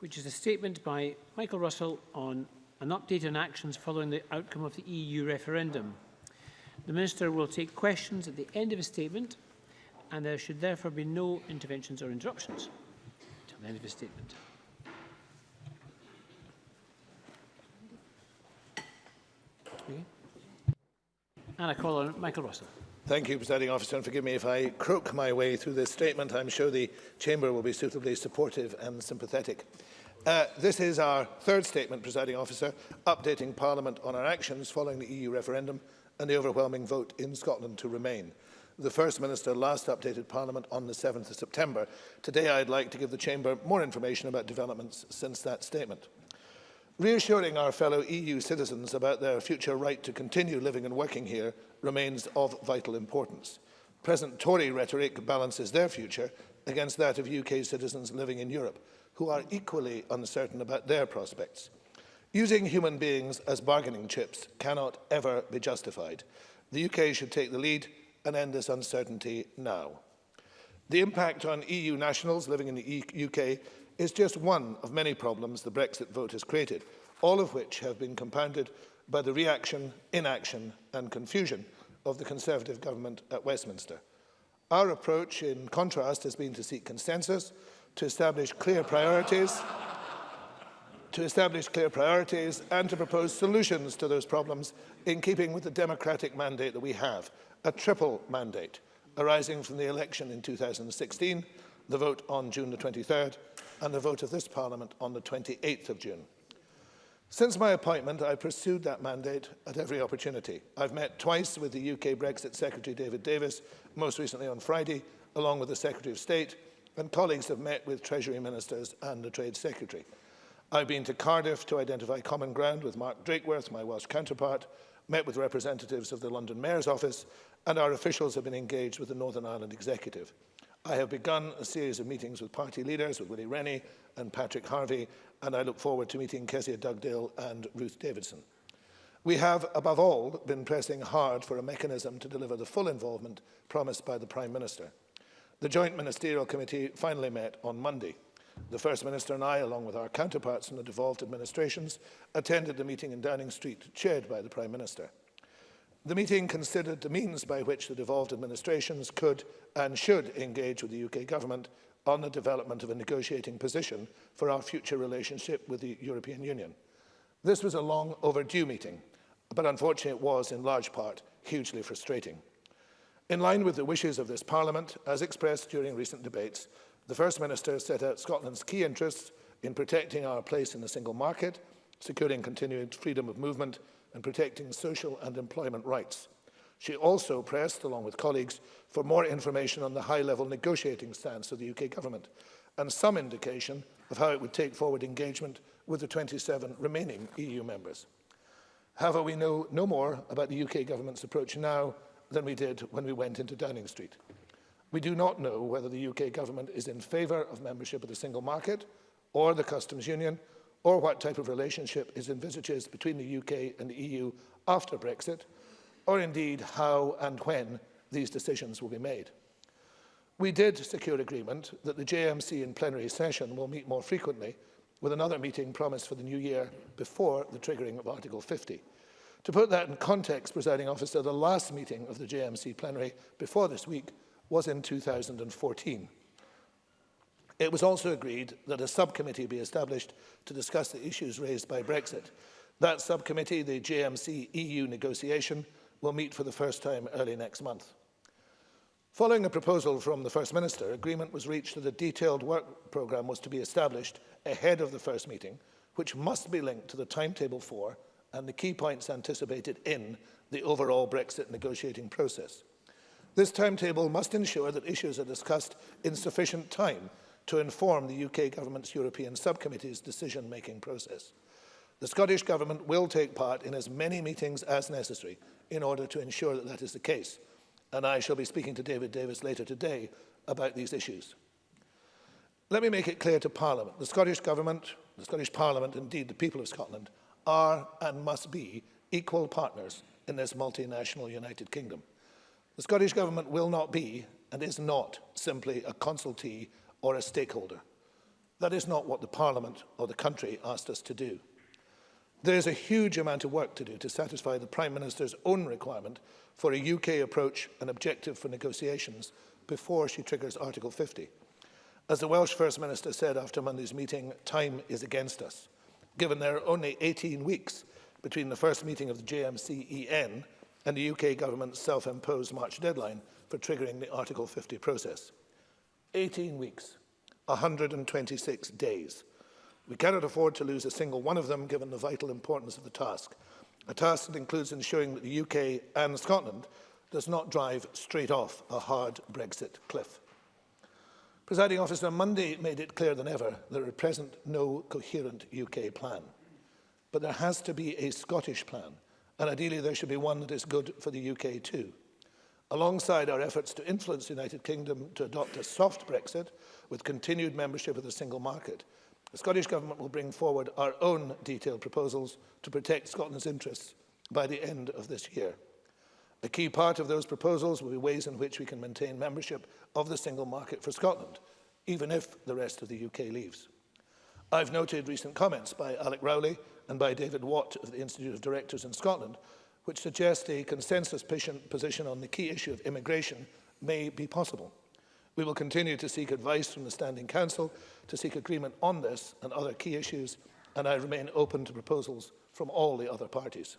which is a statement by Michael Russell on an update on actions following the outcome of the EU referendum. The Minister will take questions at the end of his statement and there should therefore be no interventions or interruptions. Until the end of his statement. Okay. And I call on Michael Russell. Thank you, Presiding Officer, and forgive me if I croak my way through this statement. I'm sure the Chamber will be suitably supportive and sympathetic. Uh, this is our third statement, Presiding Officer, updating Parliament on our actions following the EU referendum and the overwhelming vote in Scotland to remain. The First Minister last updated Parliament on the 7th of September. Today I'd like to give the Chamber more information about developments since that statement. Reassuring our fellow EU citizens about their future right to continue living and working here remains of vital importance. Present Tory rhetoric balances their future against that of UK citizens living in Europe, who are equally uncertain about their prospects. Using human beings as bargaining chips cannot ever be justified. The UK should take the lead and end this uncertainty now. The impact on EU nationals living in the e UK is just one of many problems the Brexit vote has created, all of which have been compounded by the reaction, inaction and confusion of the Conservative government at Westminster. Our approach, in contrast, has been to seek consensus, to establish clear priorities, to establish clear priorities and to propose solutions to those problems in keeping with the democratic mandate that we have, a triple mandate arising from the election in 2016, the vote on June the 23rd, and a vote of this Parliament on the 28th of June. Since my appointment, I've pursued that mandate at every opportunity. I've met twice with the UK Brexit Secretary David Davis, most recently on Friday, along with the Secretary of State, and colleagues have met with Treasury Ministers and the Trade Secretary. I've been to Cardiff to identify common ground with Mark Drakeworth, my Welsh counterpart, met with representatives of the London Mayor's Office, and our officials have been engaged with the Northern Ireland Executive. I have begun a series of meetings with party leaders, with Willie Rennie and Patrick Harvey, and I look forward to meeting Kezia Dugdale and Ruth Davidson. We have, above all, been pressing hard for a mechanism to deliver the full involvement promised by the Prime Minister. The Joint Ministerial Committee finally met on Monday. The First Minister and I, along with our counterparts in the devolved administrations, attended the meeting in Downing Street, chaired by the Prime Minister. The meeting considered the means by which the devolved administrations could and should engage with the UK government on the development of a negotiating position for our future relationship with the European Union. This was a long overdue meeting, but unfortunately it was, in large part, hugely frustrating. In line with the wishes of this Parliament, as expressed during recent debates, the First Minister set out Scotland's key interests in protecting our place in the single market, securing continued freedom of movement and protecting social and employment rights. She also pressed, along with colleagues, for more information on the high-level negotiating stance of the UK government and some indication of how it would take forward engagement with the 27 remaining EU members. However, we know no more about the UK government's approach now than we did when we went into Downing Street. We do not know whether the UK government is in favour of membership of the single market or the customs union or what type of relationship is envisaged between the UK and the EU after Brexit, or indeed how and when these decisions will be made. We did secure agreement that the JMC in plenary session will meet more frequently, with another meeting promised for the new year before the triggering of Article 50. To put that in context, presiding officer, the last meeting of the JMC plenary before this week was in 2014. It was also agreed that a subcommittee be established to discuss the issues raised by Brexit. That subcommittee, the JMC EU negotiation, will meet for the first time early next month. Following a proposal from the First Minister, agreement was reached that a detailed work programme was to be established ahead of the first meeting, which must be linked to the timetable for and the key points anticipated in the overall Brexit negotiating process. This timetable must ensure that issues are discussed in sufficient time to inform the UK government's European subcommittee's decision-making process. The Scottish Government will take part in as many meetings as necessary in order to ensure that that is the case, and I shall be speaking to David Davis later today about these issues. Let me make it clear to Parliament. The Scottish Government, the Scottish Parliament, indeed the people of Scotland, are and must be equal partners in this multinational United Kingdom. The Scottish Government will not be and is not simply a consultee or a stakeholder. That is not what the Parliament or the country asked us to do. There is a huge amount of work to do to satisfy the Prime Minister's own requirement for a UK approach and objective for negotiations before she triggers Article 50. As the Welsh First Minister said after Monday's meeting, time is against us. Given there are only 18 weeks between the first meeting of the JMCEN and the UK government's self-imposed March deadline for triggering the Article 50 process. 18 weeks, 126 days. We cannot afford to lose a single one of them given the vital importance of the task. A task that includes ensuring that the UK and Scotland does not drive straight off a hard Brexit cliff. Presiding officer, Monday made it clearer than ever that there are present no coherent UK plan. But there has to be a Scottish plan, and ideally there should be one that is good for the UK too. Alongside our efforts to influence the United Kingdom to adopt a soft Brexit with continued membership of the single market, the Scottish Government will bring forward our own detailed proposals to protect Scotland's interests by the end of this year. A key part of those proposals will be ways in which we can maintain membership of the single market for Scotland, even if the rest of the UK leaves. I've noted recent comments by Alec Rowley and by David Watt of the Institute of Directors in Scotland which suggests a consensus position on the key issue of immigration may be possible. We will continue to seek advice from the Standing Council to seek agreement on this and other key issues, and I remain open to proposals from all the other parties.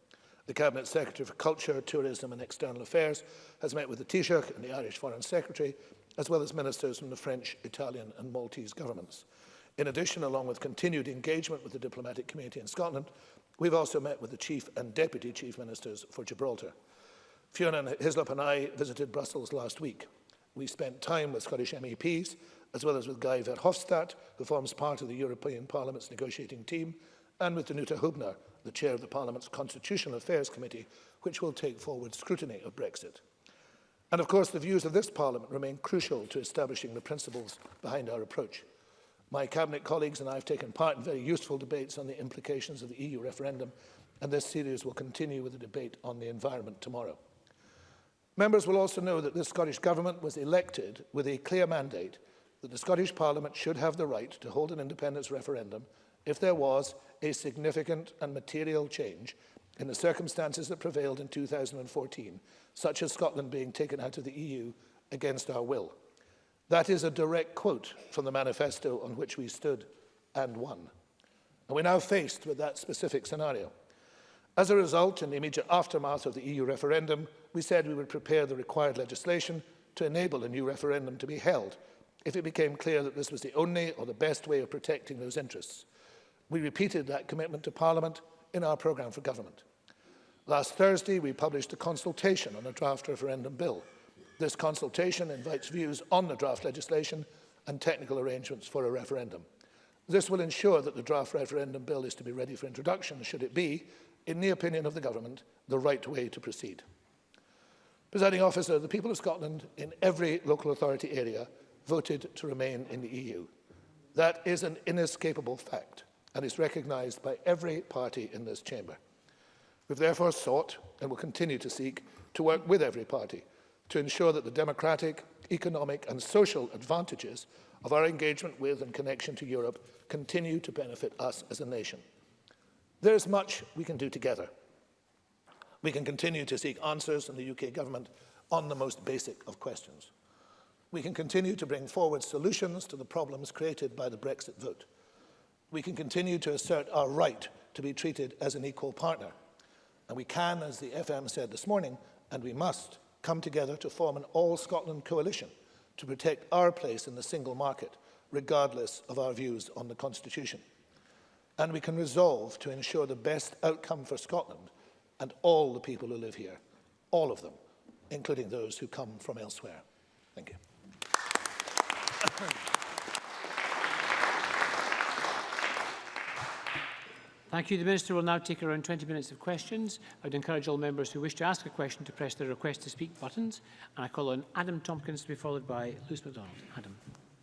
The Cabinet Secretary for Culture, Tourism and External Affairs has met with the Taoiseach and the Irish Foreign Secretary, as well as ministers from the French, Italian and Maltese governments. In addition, along with continued engagement with the diplomatic community in Scotland, we've also met with the Chief and Deputy Chief Ministers for Gibraltar. Fiona Hislop and I visited Brussels last week. We spent time with Scottish MEPs, as well as with Guy Verhofstadt, who forms part of the European Parliament's negotiating team, and with Danuta Hubner, the chair of the Parliament's Constitutional Affairs Committee, which will take forward scrutiny of Brexit. And of course, the views of this Parliament remain crucial to establishing the principles behind our approach. My Cabinet colleagues and I have taken part in very useful debates on the implications of the EU referendum, and this series will continue with a debate on the environment tomorrow. Members will also know that the Scottish Government was elected with a clear mandate that the Scottish Parliament should have the right to hold an independence referendum if there was a significant and material change in the circumstances that prevailed in 2014, such as Scotland being taken out of the EU against our will. That is a direct quote from the manifesto on which we stood and won. And we're now faced with that specific scenario. As a result, in the immediate aftermath of the EU referendum, we said we would prepare the required legislation to enable a new referendum to be held if it became clear that this was the only or the best way of protecting those interests. We repeated that commitment to Parliament in our programme for government. Last Thursday, we published a consultation on a draft referendum bill. This consultation invites views on the draft legislation and technical arrangements for a referendum. This will ensure that the draft referendum bill is to be ready for introduction, should it be, in the opinion of the government, the right way to proceed. Presiding officer, the people of Scotland in every local authority area voted to remain in the EU. That is an inescapable fact. and is recognised by every party in this chamber. We've therefore sought, and will continue to seek, to work with every party to ensure that the democratic, economic and social advantages of our engagement with and connection to Europe continue to benefit us as a nation. There is much we can do together. We can continue to seek answers from the UK government on the most basic of questions. We can continue to bring forward solutions to the problems created by the Brexit vote. we can continue to assert our right to be treated as an equal partner. And we can, as the FM said this morning, and we must come together to form an all Scotland coalition to protect our place in the single market, regardless of our views on the Constitution. And we can resolve to ensure the best outcome for Scotland and all the people who live here, all of them, including those who come from elsewhere. Thank you. Thank you. The Minister will now take around 20 minutes of questions. I would encourage all members who wish to ask a question to press the request to speak buttons. And I call on Adam Tompkins to be followed by Lewis MacDonald. Adam.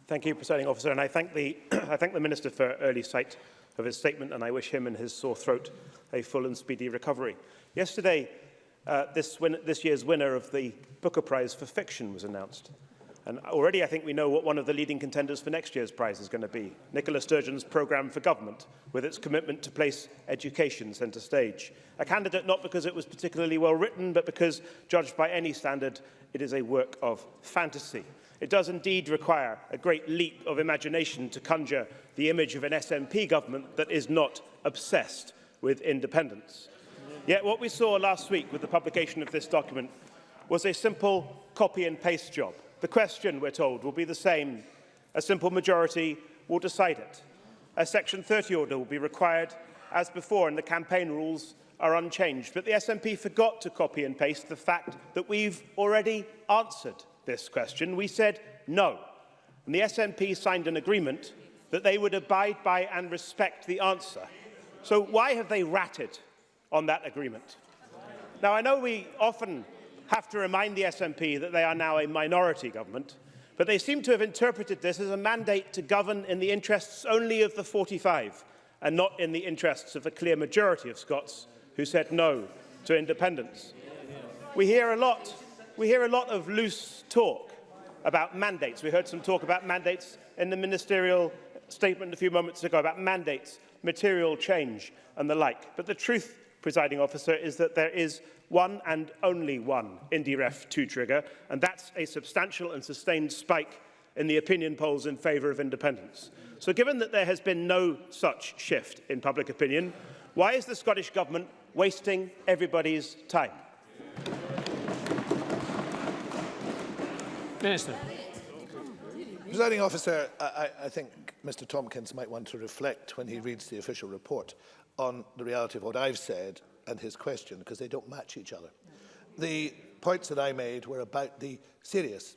Thank you, Presiding Officer. And I thank the, I thank the Minister for early sight of his statement and I wish him and his sore throat a full and speedy recovery. Yesterday, uh, this, win this year's winner of the Booker Prize for Fiction was announced. And already I think we know what one of the leading contenders for next year's prize is going to be, Nicola Sturgeon's programme for government, with its commitment to place education centre stage. A candidate not because it was particularly well written, but because, judged by any standard, it is a work of fantasy. It does indeed require a great leap of imagination to conjure the image of an SNP government that is not obsessed with independence. Yet what we saw last week with the publication of this document was a simple copy and paste job The question, we're told, will be the same. A simple majority will decide it. A Section 30 order will be required as before, and the campaign rules are unchanged. But the SNP forgot to copy and paste the fact that we've already answered this question. We said no. And the SNP signed an agreement that they would abide by and respect the answer. So why have they ratted on that agreement? Now, I know we often have to remind the SNP that they are now a minority government, but they seem to have interpreted this as a mandate to govern in the interests only of the 45 and not in the interests of a clear majority of Scots who said no to independence. We hear a lot, we hear a lot of loose talk about mandates. We heard some talk about mandates in the ministerial statement a few moments ago about mandates, material change and the like. But the truth, presiding officer, is that there is one and only one IndyRef 2 trigger, and that's a substantial and sustained spike in the opinion polls in favour of independence. So given that there has been no such shift in public opinion, why is the Scottish Government wasting everybody's time? Minister. Presiding officer, I, I think Mr Tompkins might want to reflect when he reads the official report on the reality of what I've said and his question because they don't match each other. The points that I made were about the serious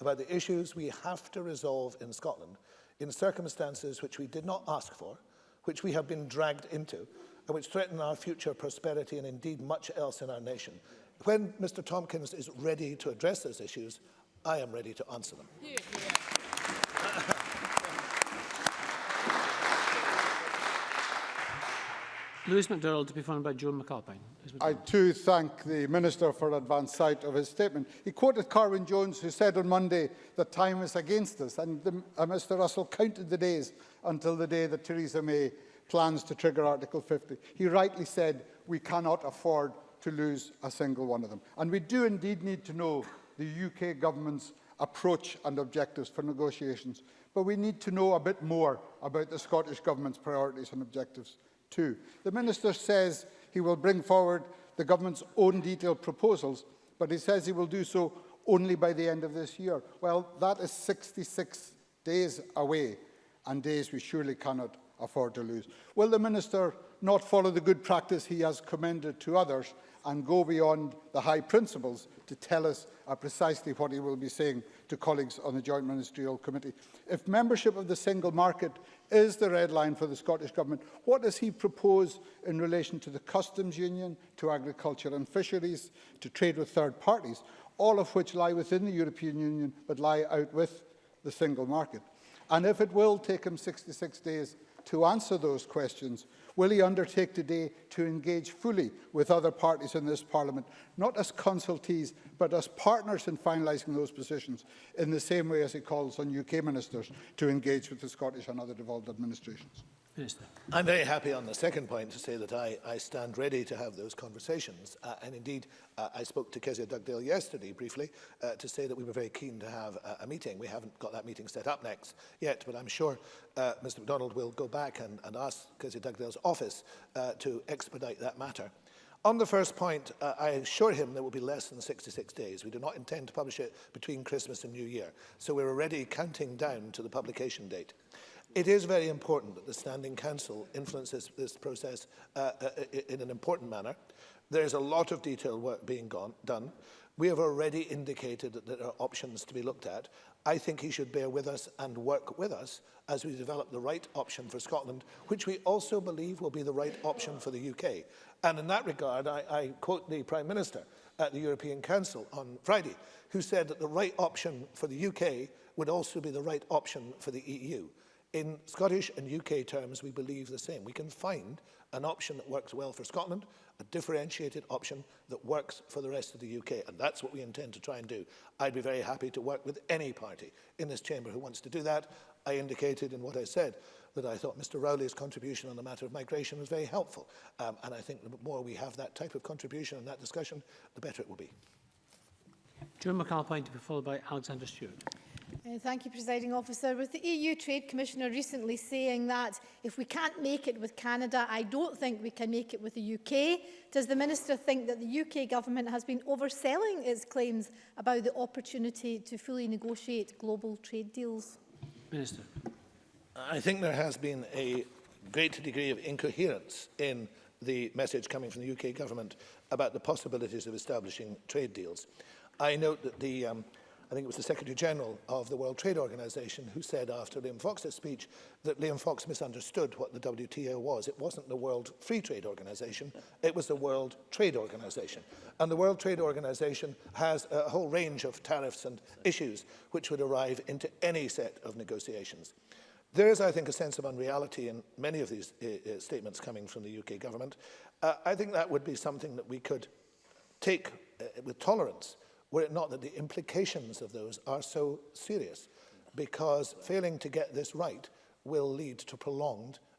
about the issues we have to resolve in Scotland in circumstances which we did not ask for, which we have been dragged into, and which threaten our future prosperity and indeed much else in our nation. When Mr Tompkins is ready to address those issues, I am ready to answer them. Yeah, yeah. Lewis McDowell to be followed by Joan McAlpine. I too thank the Minister for advance sight of his statement. He quoted Carwin Jones who said on Monday that time is against us and the, uh, Mr Russell counted the days until the day that Theresa May plans to trigger Article 50. He rightly said we cannot afford to lose a single one of them. And we do indeed need to know the UK government's approach and objectives for negotiations. But we need to know a bit more about the Scottish government's priorities and objectives. too. The Minister says he will bring forward the government's own detailed proposals, but he says he will do so only by the end of this year. Well, that is 66 days away and days we surely cannot afford to lose. Will the Minister not follow the good practice he has commended to others and go beyond the high principles to tell us uh, precisely what he will be saying to colleagues on the Joint Ministerial Committee. If membership of the single market is the red line for the Scottish Government, what does he propose in relation to the customs union, to agriculture and fisheries, to trade with third parties, all of which lie within the European Union but lie out with the single market? And if it will take him 66 days to answer those questions, will he undertake today to engage fully with other parties in this Parliament, not as consultees, but as partners in finalising those positions, in the same way as he calls on UK ministers to engage with the Scottish and other devolved administrations? Minister. I'm very happy on the second point to say that I, I stand ready to have those conversations. Uh, and indeed, uh, I spoke to Kezia Dugdale yesterday briefly uh, to say that we were very keen to have uh, a meeting. We haven't got that meeting set up next yet, but I'm sure uh, Mr MacDonald will go back and, and ask Kezia Dugdale's office uh, to expedite that matter. On the first point, uh, I assure him there will be less than 66 days. We do not intend to publish it between Christmas and New Year. So we're already counting down to the publication date. It is very important that the Standing Council influences this process uh, uh, in an important manner. There is a lot of detailed work being gone, done. We have already indicated that there are options to be looked at. I think he should bear with us and work with us as we develop the right option for Scotland, which we also believe will be the right option for the UK. And in that regard, I, I quote the Prime Minister at the European Council on Friday, who said that the right option for the UK would also be the right option for the EU. In Scottish and UK terms, we believe the same. We can find an option that works well for Scotland, a differentiated option that works for the rest of the UK. And that's what we intend to try and do. I'd be very happy to work with any party in this chamber who wants to do that. I indicated in what I said that I thought Mr Rowley's contribution on the matter of migration was very helpful. Um, and I think the more we have that type of contribution and that discussion, the better it will be. June McAlpine to be followed by Alexander Stewart. Uh, thank you, Presiding Officer. With the EU Trade Commissioner recently saying that if we can't make it with Canada, I don't think we can make it with the UK, does the Minister think that the UK Government has been overselling its claims about the opportunity to fully negotiate global trade deals? Minister. I think there has been a great degree of incoherence in the message coming from the UK Government about the possibilities of establishing trade deals. I note that the um, I think it was the Secretary General of the World Trade Organization who said after Liam Fox's speech that Liam Fox misunderstood what the WTO was. It wasn't the World Free Trade Organization, it was the World Trade Organization. And the World Trade Organization has a whole range of tariffs and issues which would arrive into any set of negotiations. There is, I think, a sense of unreality in many of these uh, statements coming from the UK government. Uh, I think that would be something that we could take uh, with tolerance were it not that the implications of those are so serious, because failing to get this right will lead to prolonged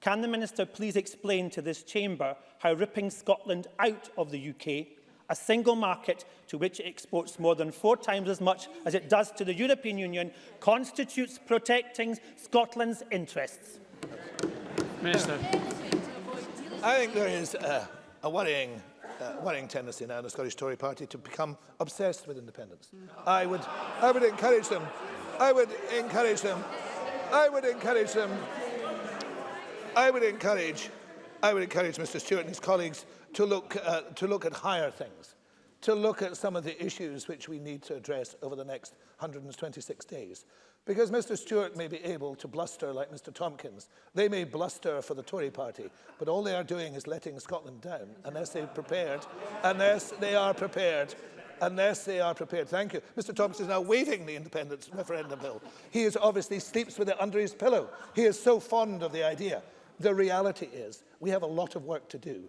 Can the Minister please explain to this chamber how ripping Scotland out of the UK, a single market to which it exports more than four times as much as it does to the European Union, constitutes protecting Scotland's interests? Minister. I think there is a, a worrying uh, worrying tendency now in the Scottish Tory party to become obsessed with independence. Mm. I, would, I would encourage them. I would encourage them. I would encourage them. I would encourage, I would encourage Mr Stewart and his colleagues to look, uh, to look at higher things, to look at some of the issues which we need to address over the next 126 days. Because Mr Stewart may be able to bluster like Mr Tompkins. They may bluster for the Tory party, but all they are doing is letting Scotland down unless they're prepared, unless they are prepared unless they are prepared. Thank you. Mr Tompkins is now waving the independence referendum bill. He is obviously sleeps with it under his pillow. He is so fond of the idea. The reality is we have a lot of work to do.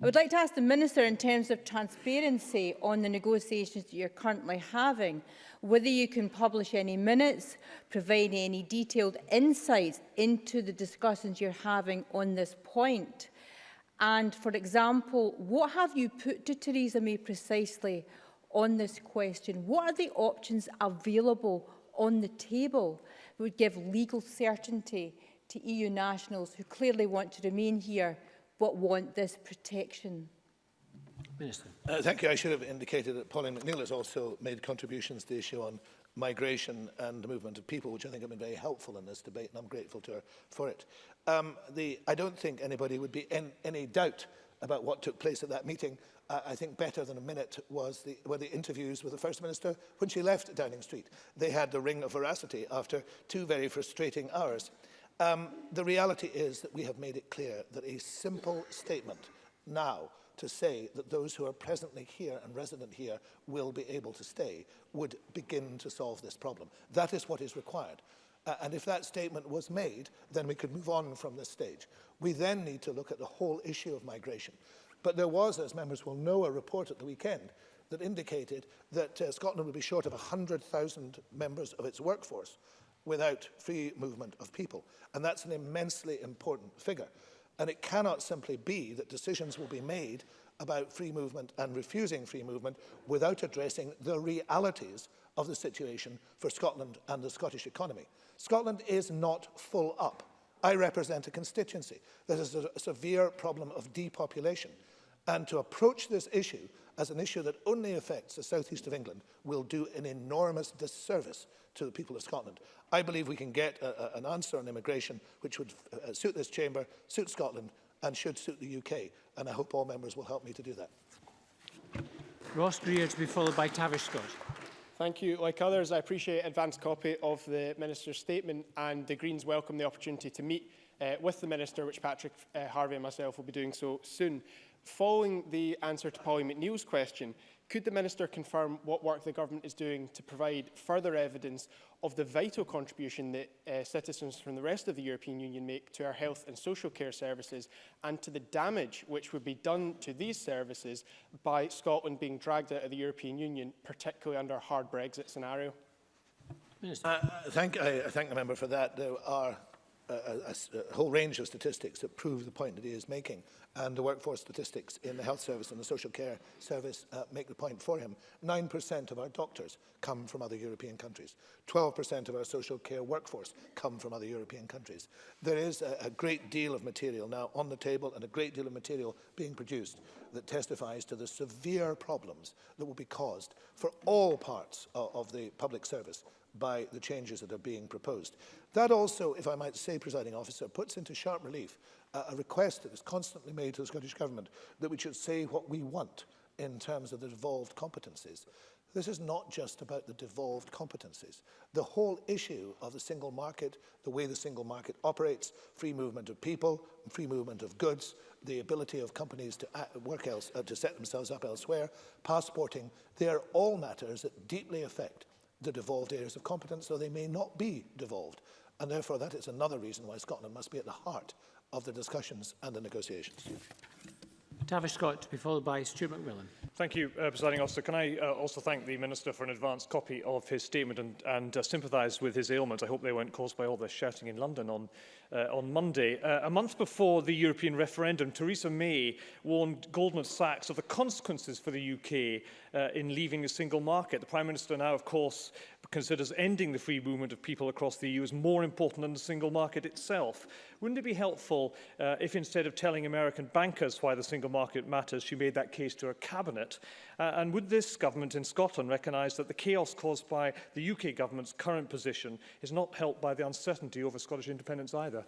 I would like to ask the Minister, in terms of transparency on the negotiations that you're currently having, whether you can publish any minutes, provide any detailed insights into the discussions you're having on this point. And, for example, what have you put to Theresa May precisely on this question? What are the options available on the table that would give legal certainty to EU nationals who clearly want to remain here but want this protection. Minister. Uh, thank you. I should have indicated that Pauline McNeill has also made contributions to the issue on migration and the movement of people, which I think have been very helpful in this debate, and I'm grateful to her for it. Um, the, I don't think anybody would be in any doubt about what took place at that meeting. Uh, I think better than a minute was the, were the interviews with the First Minister when she left Downing Street. They had the ring of veracity after two very frustrating hours. Um, the reality is that we have made it clear that a simple statement now to say that those who are presently here and resident here will be able to stay would begin to solve this problem. That is what is required. Uh, and if that statement was made, then we could move on from this stage. We then need to look at the whole issue of migration. But there was, as members will know, a report at the weekend that indicated that uh, Scotland would be short of 100,000 members of its workforce without free movement of people. And that's an immensely important figure. And it cannot simply be that decisions will be made about free movement and refusing free movement without addressing the realities of the situation for Scotland and the Scottish economy. Scotland is not full up. I represent a constituency that has a severe problem of depopulation. And to approach this issue as an issue that only affects the southeast of England will do an enormous disservice to the people of Scotland. I believe we can get a, a, an answer on immigration which would uh, uh suit this chamber, suit Scotland and should suit the UK. And I hope all members will help me to do that. Ross Greer to be followed by Tavish Scott. Thank you. Like others, I appreciate advance copy of the Minister's statement and the Greens welcome the opportunity to meet uh, with the Minister, which Patrick uh, Harvey and myself will be doing so soon. Following the answer to Polly McNeill's question, Could the Minister confirm what work the Government is doing to provide further evidence of the vital contribution that uh, citizens from the rest of the European Union make to our health and social care services and to the damage which would be done to these services by Scotland being dragged out of the European Union, particularly under a hard Brexit scenario? Minister. Uh, I, thank, I, I thank the member for that. There are a, a, whole range of statistics that prove the point that he is making. And the workforce statistics in the health service and the social care service uh, make the point for him. 9% of our doctors come from other European countries. 12% of our social care workforce come from other European countries. There is a, a great deal of material now on the table and a great deal of material being produced that testifies to the severe problems that will be caused for all parts of, of the public service by the changes that are being proposed. That also, if I might say, presiding officer, puts into sharp relief uh, a request that is constantly made to the Scottish Government that we should say what we want in terms of the devolved competencies. This is not just about the devolved competencies. The whole issue of the single market, the way the single market operates, free movement of people, free movement of goods, the ability of companies to work else, uh, to set themselves up elsewhere, passporting, they are all matters that deeply affect the devolved areas of competence, though they may not be devolved. And therefore, that is another reason why Scotland must be at the heart of the discussions and the negotiations. Tavish Scott to be followed by Stuart McMillan. Thank you, uh, Presiding Officer. Can I uh, also thank the Minister for an advance copy of his statement and, and uh, sympathise with his ailments? I hope they weren't caused by all the shouting in London on, uh, on Monday. Uh, a month before the European referendum, Theresa May warned Goldman Sachs of the consequences for the UK uh, in leaving the single market. The Prime Minister now, of course, considers ending the free movement of people across the EU as more important than the single market itself. Wouldn't it be helpful uh, if instead of telling American bankers why the single market matters, she made that case to her cabinet Senate? Uh, and would this government in Scotland recognise that the chaos caused by the UK government's current position is not helped by the uncertainty over Scottish independence either?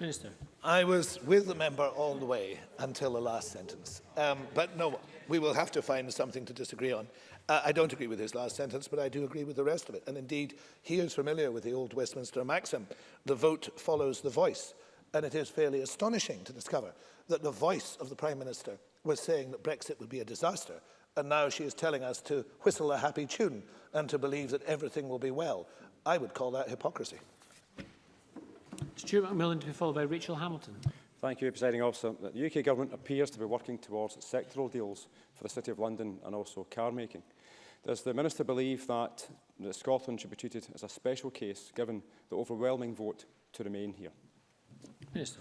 Minister. I was with the member all the way until the last sentence. Um, but no, we will have to find something to disagree on. Uh, I don't agree with his last sentence, but I do agree with the rest of it. And indeed, he is familiar with the old Westminster maxim, the vote follows the voice. And it is fairly astonishing to discover that the voice of the Prime Minister was saying that Brexit would be a disaster. And now she is telling us to whistle a happy tune and to believe that everything will be well. I would call that hypocrisy. Stuart McMillan to be followed by Rachel Hamilton. Thank you, Presiding Officer. The UK Government appears to be working towards sectoral deals for the City of London and also car making. Does the Minister believe that, that Scotland should be treated as a special case given the overwhelming vote to remain here? Minister.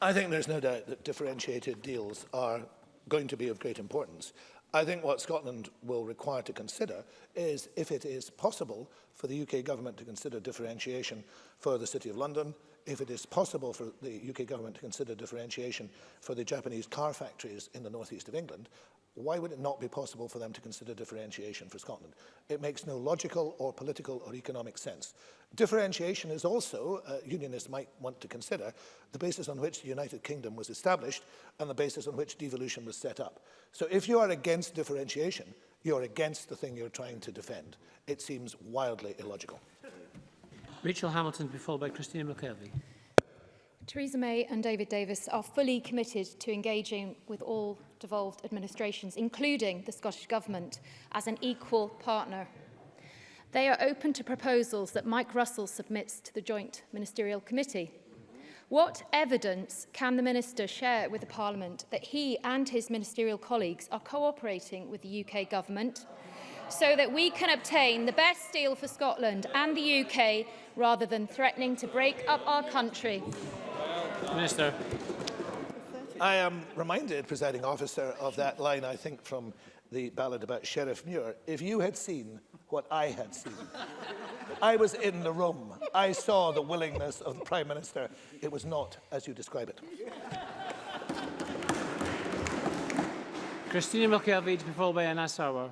I think there's no doubt that differentiated deals are going to be of great importance. I think what Scotland will require to consider is if it is possible for the UK government to consider differentiation for the City of London, if it is possible for the UK government to consider differentiation for the Japanese car factories in the northeast of England, why would it not be possible for them to consider differentiation for Scotland? It makes no logical or political or economic sense. Differentiation is also, uh, unionists might want to consider, the basis on which the United Kingdom was established and the basis on which devolution was set up. So if you are against differentiation, you're against the thing you're trying to defend. It seems wildly illogical. Rachel Hamilton, followed by Christina McKelvey. Theresa May and David Davis are fully committed to engaging with all devolved administrations, including the Scottish Government, as an equal partner. They are open to proposals that Mike Russell submits to the Joint Ministerial Committee. What evidence can the Minister share with the Parliament that he and his ministerial colleagues are cooperating with the UK Government so that we can obtain the best deal for Scotland and the UK rather than threatening to break up our country? Minister. I am reminded, presiding officer, of that line, I think, from the ballad about Sheriff Muir. If you had seen what I had seen, I was in the room. I saw the willingness of the Prime Minister. It was not as you describe it. Christina Milkiewicz, followed by Anna Sauer.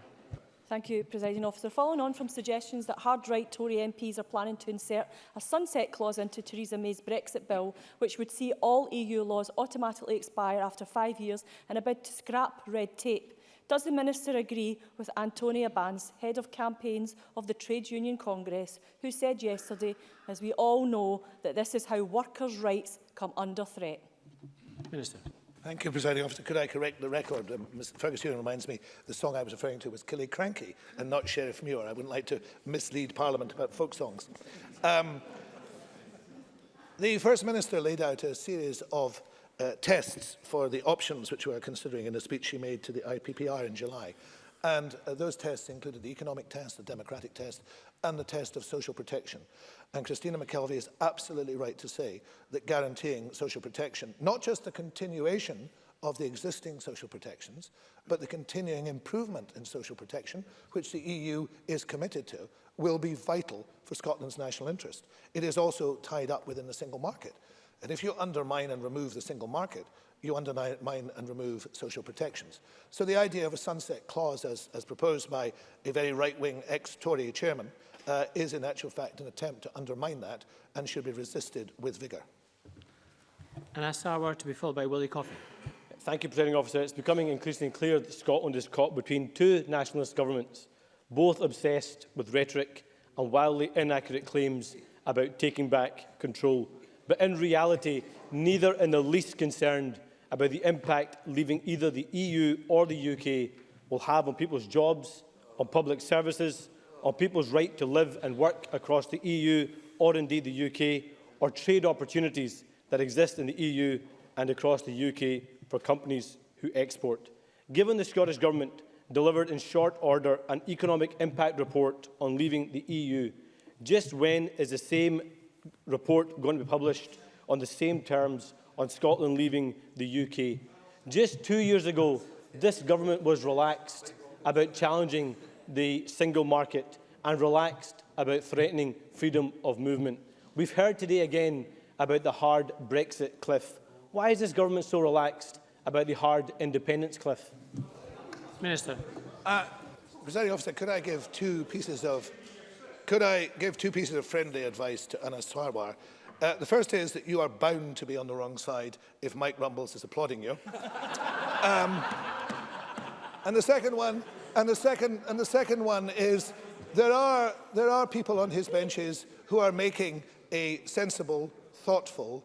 Thank you, Presiding Officer. Following on from suggestions that hard-right Tory MPs are planning to insert a sunset clause into Theresa May's Brexit bill, which would see all EU laws automatically expire after five years and a bid to scrap red tape, does the Minister agree with Antonia Bans, Head of Campaigns of the Trade Union Congress, who said yesterday, as we all know, that this is how workers' rights come under threat? Minister. Thank you, Presiding Officer. Could I correct the record? Um, Mr. Ferguson reminds me the song I was referring to was Killy Cranky and not Sheriff Muir. I wouldn't like to mislead Parliament about folk songs. Um, the First Minister laid out a series of uh, tests for the options which we are considering in a speech she made to the IPPR in July. And uh, those tests included the economic test, the democratic test, and the test of social protection. And Christina McKelvey is absolutely right to say that guaranteeing social protection, not just the continuation of the existing social protections, but the continuing improvement in social protection, which the EU is committed to, will be vital for Scotland's national interest. It is also tied up within the single market. And if you undermine and remove the single market, you undermine and remove social protections. So the idea of a sunset clause, as, as proposed by a very right-wing ex-Tory chairman, uh, is in actual fact an attempt to undermine that and should be resisted with vigour. And I saw word to be filled by Willie Coffey. Thank you, Presiding Officer. It's becoming increasingly clear that Scotland is caught between two nationalist governments, both obsessed with rhetoric and wildly inaccurate claims about taking back control. But in reality, neither in the least concerned about the impact leaving either the EU or the UK will have on people's jobs, on public services, on people's right to live and work across the EU or indeed the UK, or trade opportunities that exist in the EU and across the UK for companies who export. Given the Scottish Government delivered in short order an economic impact report on leaving the EU, just when is the same report going to be published on the same terms on Scotland leaving the UK. Just two years ago, this government was relaxed about challenging the single market and relaxed about threatening freedom of movement. We've heard today again about the hard Brexit cliff. Why is this government so relaxed about the hard independence cliff? Minister. Uh, Presiding officer, could I give two pieces of could I give two pieces of friendly advice to Anna Sarwar? Uh, the first is that you are bound to be on the wrong side if Mike Rumbles is applauding you. um, and the second one, and the second, and the second one is there are there are people on his benches who are making a sensible, thoughtful,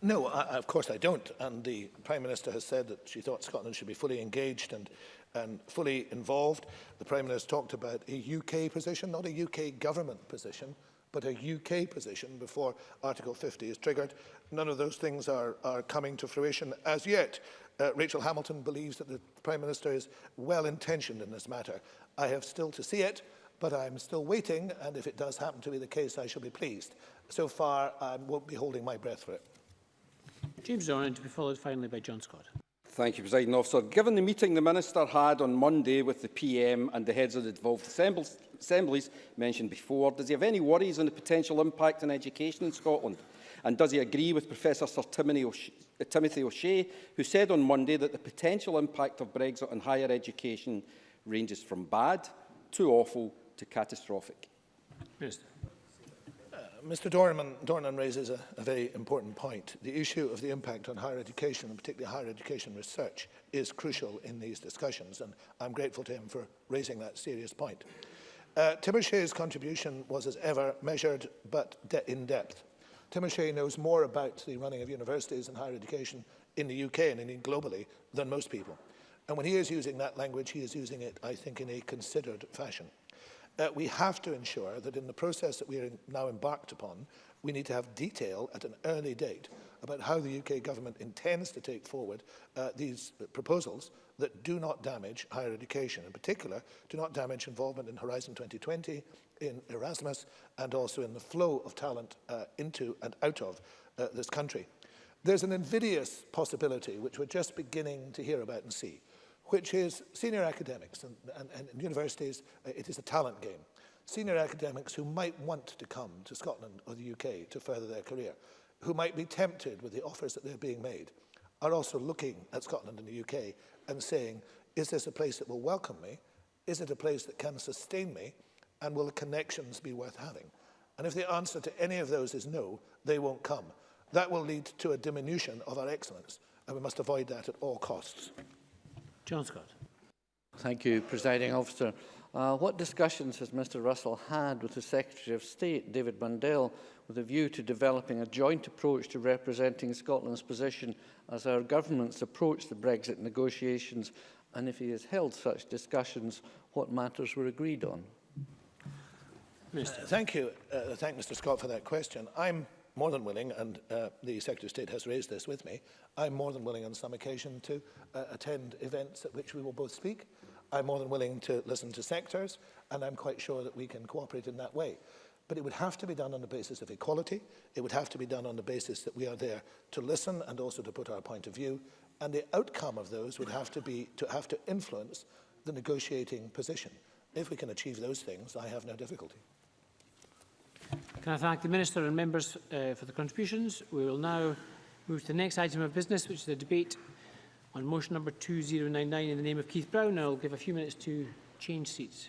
No, I, of course I don't. And the Prime Minister has said that she thought Scotland should be fully engaged and and fully involved. The Prime Minister talked about a UK position, not a UK government position, but a UK position before Article 50 is triggered. None of those things are, are coming to fruition as yet. Uh, Rachel Hamilton believes that the Prime Minister is well-intentioned in this matter. I have still to see it, but I'm still waiting, and if it does happen to be the case, I shall be pleased. So far, I won't be holding my breath for it. James Doran, to be followed finally by John Scott. Thank you, President Officer. Given the meeting the Minister had on Monday with the PM and the heads of the devolved assemblies, mentioned before, does he have any worries on the potential impact on education in Scotland? And does he agree with Professor Sir uh, Timothy O'Shea, who said on Monday that the potential impact of Brexit on higher education ranges from bad to awful to catastrophic? Minister. Mr Dornan, Dornan raises a, a very important point. The issue of the impact on higher education, and particularly higher education research, is crucial in these discussions, and I'm grateful to him for raising that serious point. Uh, Timoshea's contribution was, as ever, measured but de in depth. Timoshe knows more about the running of universities and higher education in the UK and indeed globally than most people. And when he is using that language, he is using it, I think, in a considered fashion. Uh, we have to ensure that in the process that we are now embarked upon, we need to have detail at an early date about how the UK government intends to take forward uh, these uh, proposals that do not damage higher education, in particular, do not damage involvement in Horizon 2020, in Erasmus, and also in the flow of talent uh, into and out of uh, this country. There's an invidious possibility, which we're just beginning to hear about and see, which is senior academics and, and, and universities, uh, it is a talent game. Senior academics who might want to come to Scotland or the UK to further their career, who might be tempted with the offers that they're being made, are also looking at Scotland and the UK and saying, is this a place that will welcome me? Is it a place that can sustain me? And will the connections be worth having? And if the answer to any of those is no, they won't come. That will lead to a diminution of our excellence, and we must avoid that at all costs. John Scott. Thank you, Presiding Officer. Uh, what discussions has Mr Russell had with the Secretary of State, David Mundell, with a view to developing a joint approach to representing Scotland's position as our governments approach the Brexit negotiations? And if he has held such discussions, what matters were agreed on? Mr. Uh, thank you. Uh, thank Mr Scott for that question. I'm more than willing, and uh, the Secretary of State has raised this with me, I'm more than willing on some occasion to uh, attend events at which we will both speak. I'm more than willing to listen to sectors, and I'm quite sure that we can cooperate in that way. But it would have to be done on the basis of equality. It would have to be done on the basis that we are there to listen and also to put our point of view. And the outcome of those would have to be to have to influence the negotiating position. If we can achieve those things, I have no difficulty. Can I thank the Minister and members uh, for the contributions? We will now move to the next item of business, which is the debate on motion number 2099 in the name of Keith Brown. I will give a few minutes to change seats.